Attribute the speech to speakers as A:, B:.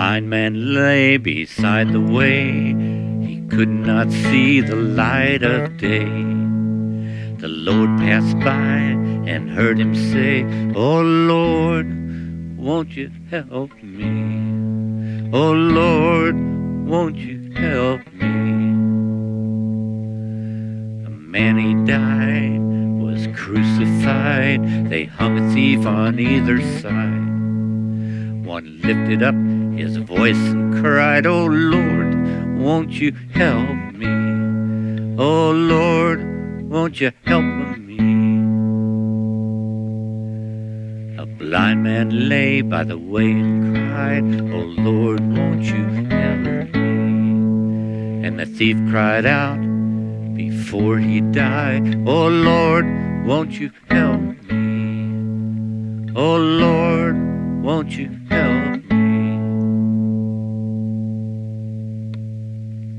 A: blind man lay beside the way. He could not see the light of day. The Lord passed by and heard him say, Oh Lord, won't you help me? Oh Lord, won't you help me? The man he died was crucified. They hung a thief on either side. One lifted up his voice and cried, Oh Lord, won't you help me? Oh Lord, won't you help me? A blind man lay by the way and cried, Oh Lord, won't you help me? And the thief cried out before he died, Oh Lord, won't you help me? Oh Lord, won't you help me?